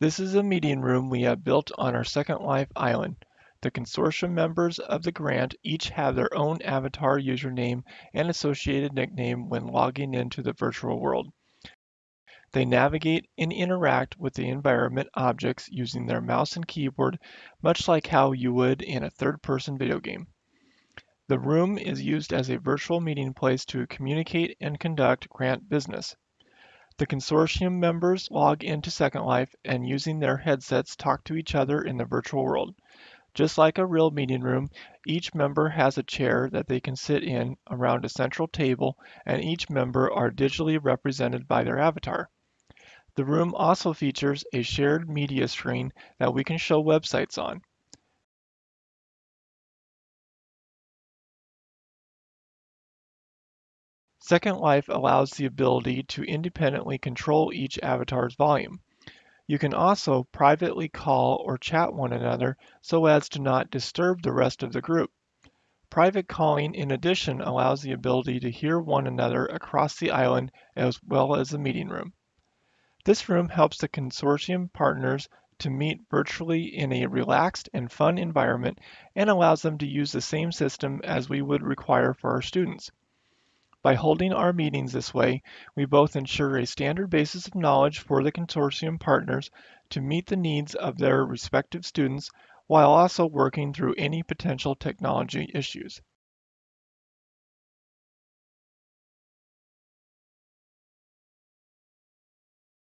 This is a meeting room we have built on our Second Life island. The consortium members of the grant each have their own avatar username and associated nickname when logging into the virtual world. They navigate and interact with the environment objects using their mouse and keyboard, much like how you would in a third-person video game. The room is used as a virtual meeting place to communicate and conduct grant business. The consortium members log into Second Life and using their headsets talk to each other in the virtual world. Just like a real meeting room, each member has a chair that they can sit in around a central table and each member are digitally represented by their avatar. The room also features a shared media screen that we can show websites on. Second Life allows the ability to independently control each avatar's volume. You can also privately call or chat one another so as to not disturb the rest of the group. Private calling in addition allows the ability to hear one another across the island as well as the meeting room. This room helps the consortium partners to meet virtually in a relaxed and fun environment and allows them to use the same system as we would require for our students. By holding our meetings this way, we both ensure a standard basis of knowledge for the consortium partners to meet the needs of their respective students while also working through any potential technology issues.